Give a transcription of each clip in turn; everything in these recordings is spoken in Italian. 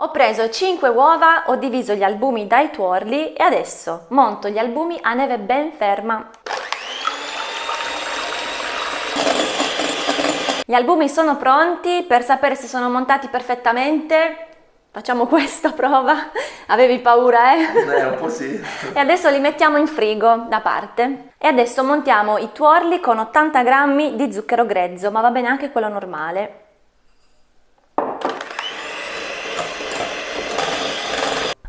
Ho preso 5 uova, ho diviso gli albumi dai tuorli e adesso monto gli albumi a neve ben ferma. Gli albumi sono pronti, per sapere se sono montati perfettamente facciamo questa prova, avevi paura eh? Eh, un po' sì. e adesso li mettiamo in frigo da parte. E adesso montiamo i tuorli con 80 grammi di zucchero grezzo, ma va bene anche quello normale.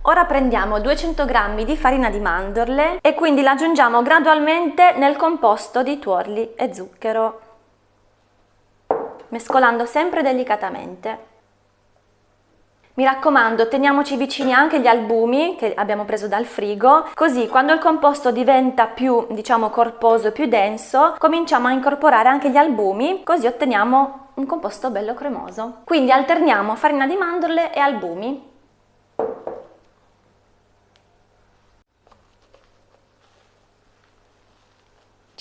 Ora prendiamo 200 g di farina di mandorle e quindi la aggiungiamo gradualmente nel composto di tuorli e zucchero, mescolando sempre delicatamente. Mi raccomando, teniamoci vicini anche gli albumi che abbiamo preso dal frigo, così quando il composto diventa più, diciamo, corposo più denso, cominciamo a incorporare anche gli albumi, così otteniamo un composto bello cremoso. Quindi alterniamo farina di mandorle e albumi.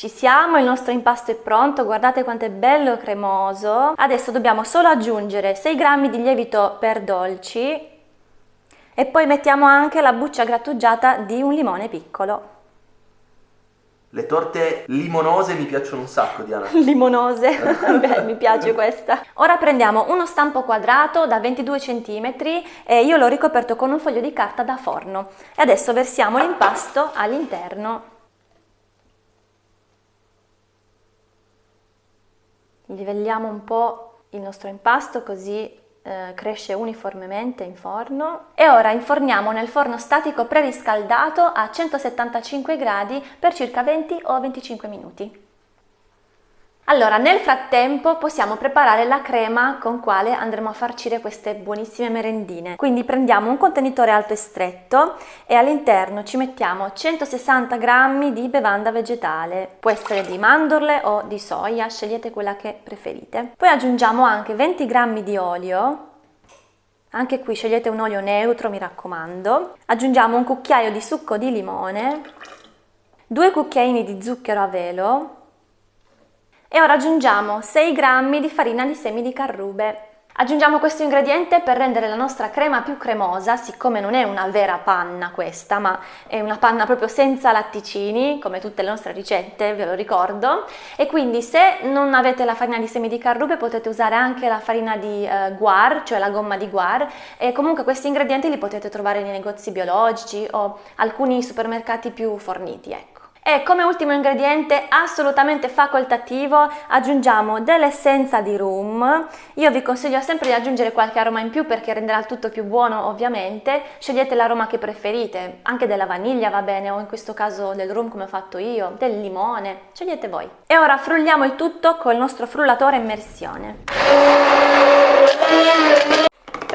Ci siamo, il nostro impasto è pronto, guardate quanto è bello cremoso. Adesso dobbiamo solo aggiungere 6 grammi di lievito per dolci e poi mettiamo anche la buccia grattugiata di un limone piccolo. Le torte limonose mi piacciono un sacco, Diana. Limonose, beh, mi piace questa. Ora prendiamo uno stampo quadrato da 22 cm e io l'ho ricoperto con un foglio di carta da forno. E adesso versiamo l'impasto all'interno. Livelliamo un po' il nostro impasto così eh, cresce uniformemente in forno e ora inforniamo nel forno statico preriscaldato a 175 gradi per circa 20 o 25 minuti. Allora, nel frattempo possiamo preparare la crema con quale andremo a farcire queste buonissime merendine. Quindi prendiamo un contenitore alto e stretto e all'interno ci mettiamo 160 g di bevanda vegetale. Può essere di mandorle o di soia, scegliete quella che preferite. Poi aggiungiamo anche 20 g di olio anche qui scegliete un olio neutro, mi raccomando. Aggiungiamo un cucchiaio di succo di limone, due cucchiaini di zucchero a velo, e ora aggiungiamo 6 grammi di farina di semi di carrube. Aggiungiamo questo ingrediente per rendere la nostra crema più cremosa, siccome non è una vera panna questa, ma è una panna proprio senza latticini, come tutte le nostre ricette, ve lo ricordo. E quindi se non avete la farina di semi di carrube potete usare anche la farina di eh, guar, cioè la gomma di guar, e comunque questi ingredienti li potete trovare nei negozi biologici o alcuni supermercati più forniti, ecco. E come ultimo ingrediente assolutamente facoltativo aggiungiamo dell'essenza di rum. Io vi consiglio sempre di aggiungere qualche aroma in più perché renderà il tutto più buono ovviamente. Scegliete l'aroma che preferite, anche della vaniglia va bene o in questo caso del rum come ho fatto io, del limone, scegliete voi. E ora frulliamo il tutto con il nostro frullatore immersione.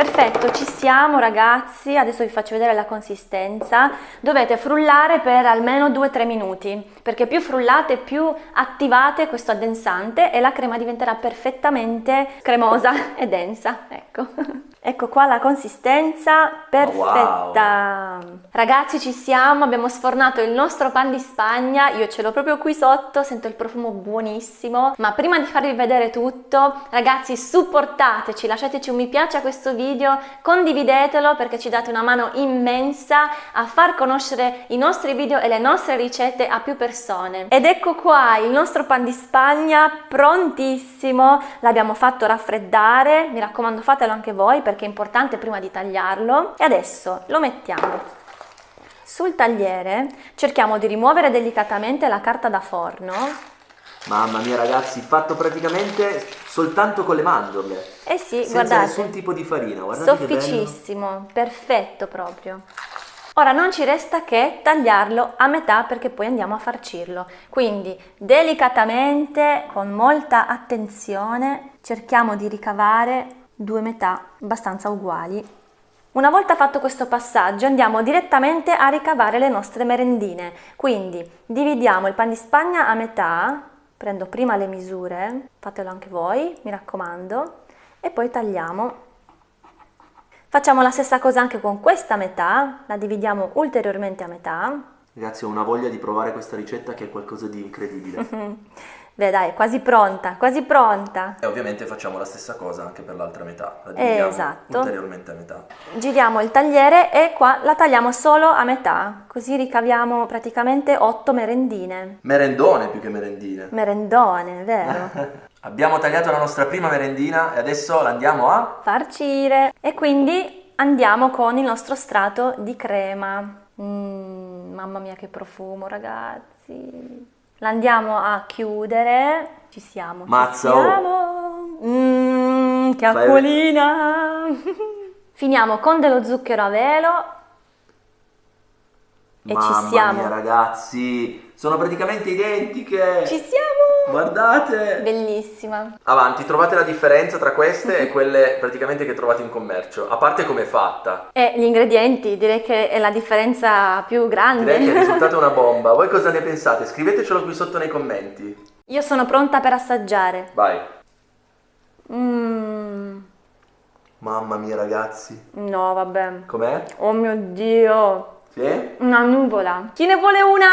Perfetto, ci siamo ragazzi, adesso vi faccio vedere la consistenza. Dovete frullare per almeno 2-3 minuti, perché più frullate più attivate questo addensante e la crema diventerà perfettamente cremosa e densa, ecco. Ecco qua la consistenza perfetta. Wow. Ragazzi ci siamo, abbiamo sfornato il nostro pan di spagna, io ce l'ho proprio qui sotto, sento il profumo buonissimo. Ma prima di farvi vedere tutto, ragazzi supportateci, lasciateci un mi piace a questo video, condividetelo perché ci date una mano immensa a far conoscere i nostri video e le nostre ricette a più persone. Ed ecco qua il nostro pan di spagna prontissimo, l'abbiamo fatto raffreddare, mi raccomando fatelo anche voi perché è importante prima di tagliarlo. E adesso lo mettiamo sul tagliere. Cerchiamo di rimuovere delicatamente la carta da forno Mamma mia ragazzi, fatto praticamente soltanto con le mandorle. Eh sì, senza guardate. nessun tipo di farina, guardate Sofficissimo, perfetto proprio. Ora non ci resta che tagliarlo a metà perché poi andiamo a farcirlo. Quindi delicatamente, con molta attenzione, cerchiamo di ricavare due metà abbastanza uguali. Una volta fatto questo passaggio andiamo direttamente a ricavare le nostre merendine, quindi dividiamo il pan di spagna a metà, prendo prima le misure, fatelo anche voi, mi raccomando, e poi tagliamo. Facciamo la stessa cosa anche con questa metà, la dividiamo ulteriormente a metà. Ragazzi ho una voglia di provare questa ricetta che è qualcosa di incredibile. Beh dai, quasi pronta, quasi pronta. E ovviamente facciamo la stessa cosa anche per l'altra metà, la dividiamo Esatto. ulteriormente a metà. Giriamo il tagliere e qua la tagliamo solo a metà, così ricaviamo praticamente 8 merendine. Merendone più che merendine. Merendone, vero? Abbiamo tagliato la nostra prima merendina e adesso la andiamo a... Farcire. E quindi andiamo con il nostro strato di crema. Mm, mamma mia che profumo ragazzi. La andiamo a chiudere. Ci siamo. Mazza, Ci oh. siamo. Mm, che acquolina. Finiamo con dello zucchero a velo. E Mamma ci siamo. mia ragazzi, sono praticamente identiche. Ci siamo. Guardate. Bellissima. Avanti, trovate la differenza tra queste e quelle praticamente che trovate in commercio, a parte come è fatta. E gli ingredienti, direi che è la differenza più grande. Direi che il risultato è una bomba. Voi cosa ne pensate? Scrivetecelo qui sotto nei commenti. Io sono pronta per assaggiare. Vai. Mmm. Mamma mia ragazzi, No, vabbè. com'è? Oh mio Dio. Sì? Una nuvola. Chi ne vuole una?